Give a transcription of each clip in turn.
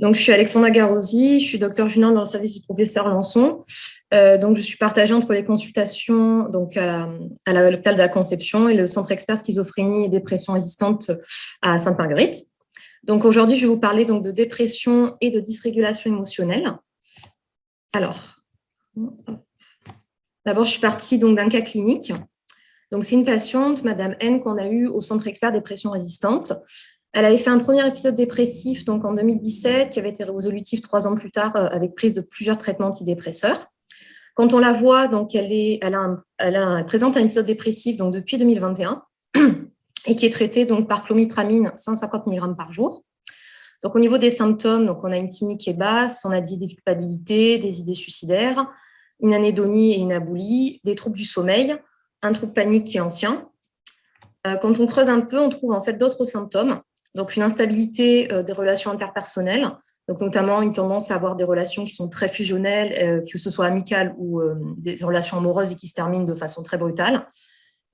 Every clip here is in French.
Donc, je suis Alexandra Garosi, je suis docteur junior dans le service du professeur Lançon. Euh, donc, je suis partagée entre les consultations donc à, l'hôpital de la Conception et le centre expert schizophrénie et dépression résistante à Sainte-Marguerite. Donc, aujourd'hui, je vais vous parler donc, de dépression et de dysrégulation émotionnelle. Alors, d'abord, je suis partie d'un cas clinique. Donc, c'est une patiente, Madame N, qu'on a eue au centre expert dépression résistante. Elle avait fait un premier épisode dépressif donc en 2017 qui avait été résolutif trois ans plus tard euh, avec prise de plusieurs traitements antidépresseurs. Quand on la voit, donc elle, est, elle, a elle, présente un épisode dépressif donc depuis 2021 et qui est traité donc par clomipramine 150 mg par jour. Donc au niveau des symptômes, donc on a une thymique qui est basse, on a des culpabilité, des idées suicidaires, une anédonie et une aboulie, des troubles du sommeil, un trouble panique qui est ancien. Euh, quand on creuse un peu, on trouve en fait d'autres symptômes donc, une instabilité euh, des relations interpersonnelles, donc notamment une tendance à avoir des relations qui sont très fusionnelles, euh, que ce soit amicales ou euh, des relations amoureuses et qui se terminent de façon très brutale.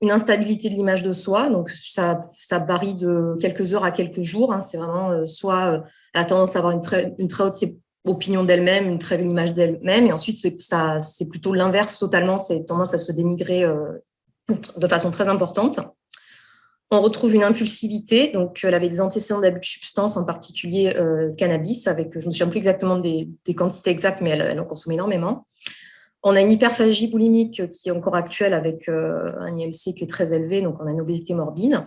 Une instabilité de l'image de soi, donc ça, varie de quelques heures à quelques jours. Hein. C'est vraiment soit la tendance à avoir une très haute opinion d'elle-même, une très belle image d'elle-même, et ensuite c'est plutôt l'inverse totalement, c'est tendance à se dénigrer de façon très importante. On retrouve une impulsivité, donc elle avait des antécédents d'abus de substances, en particulier euh, cannabis, avec, je ne me souviens plus exactement des, quantités exactes, mais elle, en consomme énormément. On a une hyperphagie boulimique qui est encore actuelle avec euh, un IMC qui est très élevé, donc on a une obésité morbide,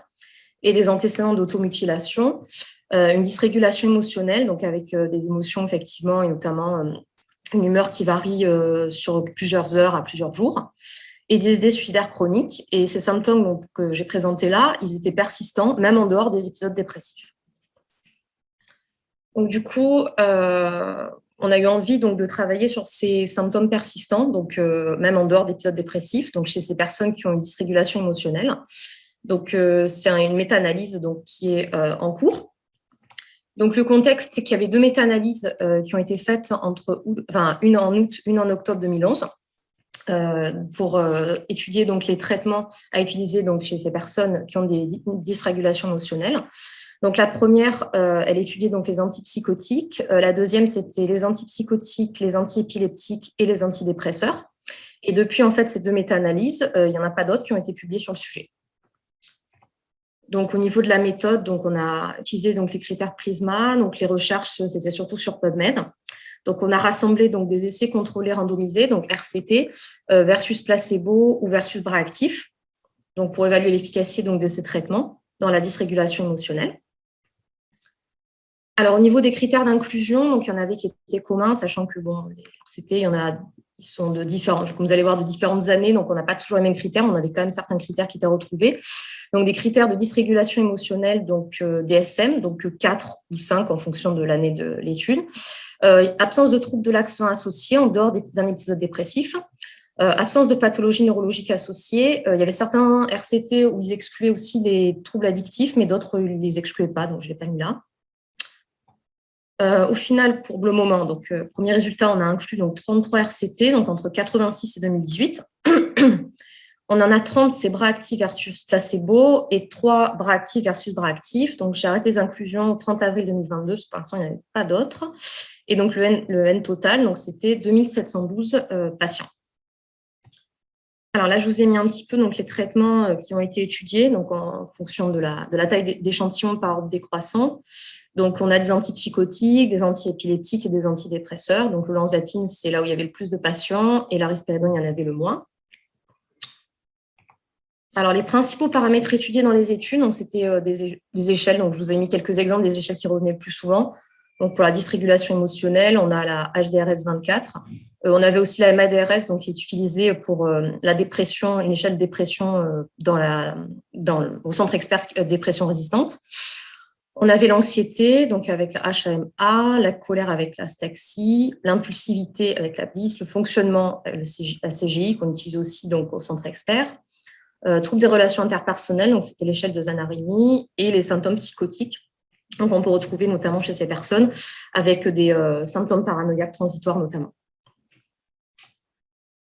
et des antécédents d'automutilation, euh, une dysrégulation émotionnelle, donc avec des émotions effectivement, et notamment une humeur qui varie sur plusieurs heures à plusieurs jours, et des idées suicidaires chroniques. Et ces symptômes que j'ai présentés là, ils étaient persistants, même en dehors des épisodes dépressifs. Donc, du coup, euh, on a eu envie donc, de travailler sur ces symptômes persistants, donc euh, même en dehors d'épisodes dépressifs, donc chez ces personnes qui ont une dysrégulation émotionnelle. Donc, euh, c'est une méta-analyse qui est en cours. Donc, le contexte, c'est qu'il y avait deux méta-analyses qui ont été faites entre, enfin, une en août, une en octobre 2011. Euh, pour euh, étudier donc les traitements à utiliser donc chez ces personnes qui ont des dysrégulations émotionnelles. Donc la première, euh, elle étudiait donc les antipsychotiques. la deuxième, c'était les antipsychotiques, les antiépileptiques et les antidépresseurs. Et depuis en fait ces deux méta-analyses, il n'y en a pas d'autres qui ont été publiées sur le sujet. Donc, au niveau de la méthode, donc, on a utilisé donc, les critères PRISMA. Donc, les recherches, c'était surtout sur PubMed. Donc, on a rassemblé donc, des essais contrôlés randomisés, donc RCT, euh, versus placebo ou versus bras actif, donc pour évaluer l'efficacité de ces traitements dans la dysrégulation émotionnelle. Alors, au niveau des critères d'inclusion, il y en avait qui étaient communs, sachant que bon, les RCT, y en a qui sont de différents, comme vous allez voir, de différentes années, donc on n'a pas toujours les mêmes critères, on avait quand même certains critères qui étaient retrouvés. Donc des critères de dysrégulation émotionnelle, donc euh, DSM, donc 4 ou 5 en fonction de l'année de l'étude. Euh, absence de troubles de l'action associés en dehors d'un épisode dépressif. Euh, absence de pathologie neurologique associée. il y avait certains RCT où ils excluaient aussi les troubles addictifs, mais d'autres ne les excluaient pas, donc je ne l'ai pas mis là. au final, pour le moment, donc premier résultat, on a inclus donc 33 RCT, donc entre 86 et 2018. On en a 30, c'est bras actifs versus placebo, et 3 bras actifs versus bras actifs. Donc, j'ai arrêté les inclusions au 30 avril 2022, parce que pour l'instant, il n'y en avait pas d'autres. Et donc, le N, le N total, c'était 2712 euh, patients. Alors là, je vous ai mis un petit peu donc, les traitements euh, qui ont été étudiés donc en fonction de la, taille d'échantillon par ordre décroissant. Donc, on a des antipsychotiques, des antiépileptiques et des antidépresseurs. Donc, le lanzapine, c'est là où il y avait le plus de patients et la risperidone, il y en avait le moins. Alors, les principaux paramètres étudiés dans les études, c'était euh, des, échelles, donc je vous ai mis quelques exemples des échelles qui revenaient le plus souvent. Donc, pour la dysrégulation émotionnelle, on a la HDRS 24. Euh, on avait aussi la MADRS, donc, qui est utilisée pour euh, la dépression, une échelle de dépression la, dans, au centre expert dépression résistante. On avait l'anxiété, donc avec la HAMA, la colère avec la staxi, l'impulsivité avec la BIS, le fonctionnement, la CGI, qu'on utilise aussi donc, au centre expert. Euh, troubles des relations interpersonnelles, donc c'était l'échelle de Zanarini, et les symptômes psychotiques. Donc on peut retrouver notamment chez ces personnes avec des euh, symptômes paranoïaques transitoires notamment.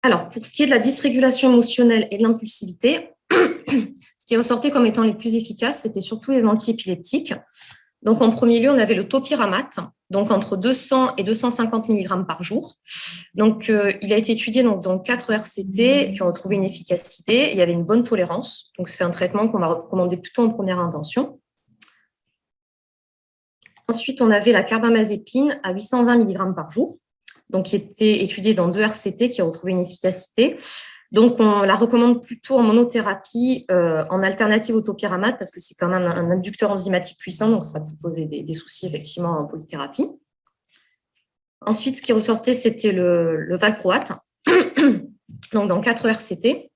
Alors, pour ce qui est de la dysrégulation émotionnelle et de l'impulsivité, ce qui est ressorti comme étant les plus efficaces, c'était surtout les antiépileptiques. Donc, en premier lieu, on avait le topiramate, donc entre 200 et 250 mg par jour. Donc, euh, il a été étudié dans 4 RCT qui ont retrouvé une efficacité. Il y avait une bonne tolérance. Donc, c'est un traitement qu'on va recommander plutôt en première intention. Ensuite, on avait la carbamazépine à 820 mg par jour, donc qui était étudiée dans deux RCT qui a retrouvé une efficacité. Donc, on la recommande plutôt en monothérapie, euh, en alternative au topiramate, parce que c'est quand même un inducteur enzymatique puissant, donc ça peut poser des, soucis effectivement en polythérapie. Ensuite, ce qui ressortait, c'était le, le valproate, donc dans 4 RCT,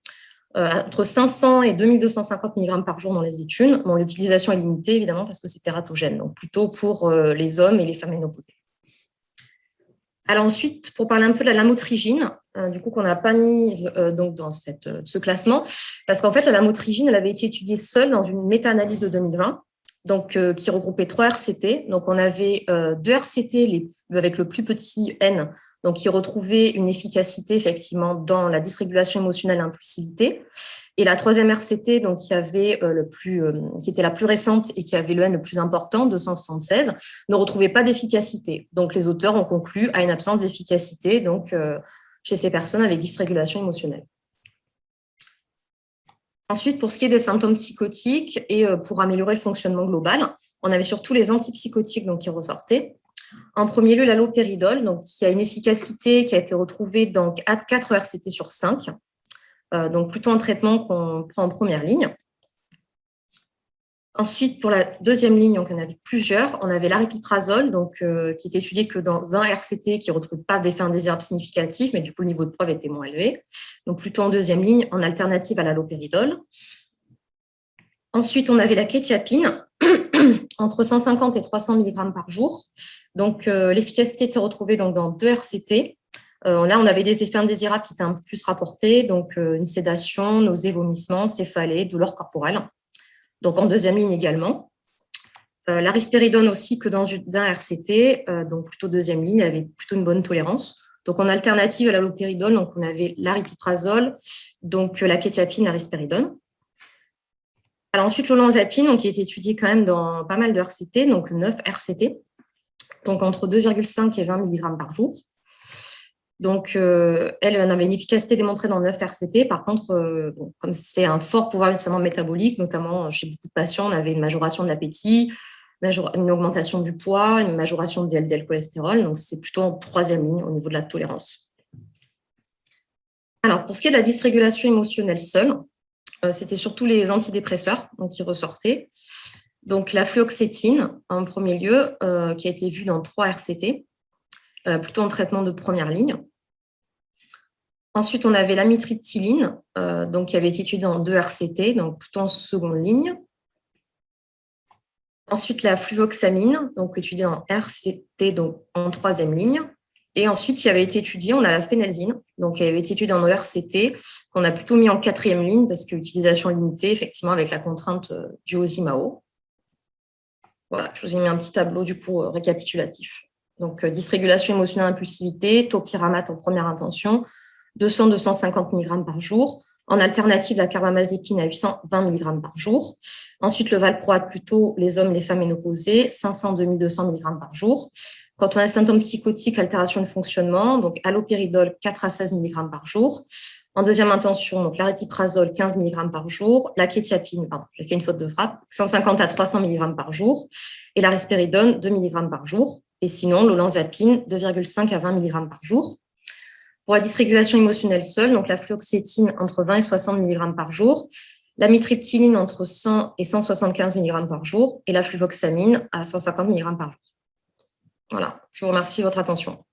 entre 500 et 2250 mg par jour dans les études. Bon, L'utilisation est limitée, évidemment, parce que c'est tératogène, donc plutôt pour euh, les hommes et les femmes ménopausées. Alors ensuite, pour parler un peu de la lamotrigine, euh, du coup qu'on n'a pas mise donc dans ce classement, parce qu'en fait la lamotrigine, elle avait été étudiée seule dans une méta-analyse de 2020, donc qui regroupait trois RCT. Donc on avait deux RCT avec le plus petit n donc qui retrouvait une efficacité effectivement dans la dysrégulation émotionnelle et l'impulsivité. Et la troisième RCT, donc qui avait euh, le plus, euh, qui était la plus récente et qui avait le N le plus important, 276, ne retrouvait pas d'efficacité. Donc les auteurs ont conclu à une absence d'efficacité euh, chez ces personnes avec dysrégulation émotionnelle. Ensuite, pour ce qui est des symptômes psychotiques et pour améliorer le fonctionnement global, on avait surtout les antipsychotiques donc, qui ressortaient. En premier lieu, l'allopéridol, qui a une efficacité qui a été retrouvée dans 4 RCT sur 5, euh, donc plutôt un traitement qu'on prend en première ligne. Ensuite, pour la deuxième ligne, on avait plusieurs. On avait l'aripiprazole, euh, qui est étudié que dans un RCT qui ne retrouve pas d'effet indésirable significatif, mais du coup, le niveau de preuve était moins élevé. Donc, plutôt en deuxième ligne, en alternative à l'allopéridol. Ensuite, on avait la kétiapine, entre 150 et 300 mg par jour. Donc, euh, l'efficacité était retrouvée donc, dans deux RCT. Euh, là, on avait des effets indésirables qui étaient un peu plus rapportés, donc euh, une sédation, nausées, vomissements, céphalées, douleurs corporelles. Donc, en deuxième ligne également. la risperidone aussi que dans un RCT, donc plutôt deuxième ligne, avait plutôt une bonne tolérance. Donc, en alternative à l'allopéridol, donc on avait l'aripiprazole, donc la kétiapine, la risperidone. Alors ensuite, l'olanzapine, qui est étudié quand même dans pas mal de RCT, donc 9 RCT, donc entre 2,5 et 20 mg par jour. Donc, euh, elle, avait une efficacité démontrée dans 9 RCT. Par contre, euh, comme c'est un fort pouvoir métabolique, notamment chez beaucoup de patients, on avait une majoration de l'appétit, une augmentation du poids, une majoration de LDL cholestérol. Donc, c'est plutôt en troisième ligne au niveau de la tolérance. Alors, pour ce qui est de la dysrégulation émotionnelle seule, c'était surtout les antidépresseurs qui ressortaient. Donc, la fluoxétine, en premier lieu, euh, qui a été vue dans trois RCT, euh, plutôt en traitement de première ligne. Ensuite, on avait l'amitriptyline, donc, qui avait été étudiée dans deux RCT, donc plutôt en seconde ligne. Ensuite, la fluvoxamine, donc étudiée en RCT, donc en troisième ligne. Et ensuite, il avait été étudié, on a la phénelzine, donc elle avait été étudiée en ERCT, qu'on a plutôt mis en quatrième ligne parce que utilisation limitée, effectivement, avec la contrainte euh, du OSIMAO. Voilà, je vous ai mis un petit tableau du coup euh, récapitulatif. Donc, euh, dysrégulation émotionnelle impulsivité, topiramate en première intention, 200-250 mg par jour. En alternative, la carbamazépine à 820 mg par jour. Ensuite, le valproate plutôt les hommes, les femmes ménopausées, 500-2200 mg par jour. Quand on a des symptômes psychotiques, altération de fonctionnement, donc allopéridol 4 à 16 mg par jour. En deuxième intention, donc l'aripiprazole 15 mg par jour, la kétiapine, pardon, j'ai fait une faute de frappe, 150 à 300 mg par jour, et la risperidone 2 mg par jour. Et sinon, l'olanzapine 2,5 à 20 mg par jour. Pour la dysrégulation émotionnelle seule, donc la fluoxétine entre 20 et 60 mg par jour, la mitriptyline entre 100 et 175 mg par jour, et la fluvoxamine à 150 mg par jour. Voilà, je vous remercie de votre attention.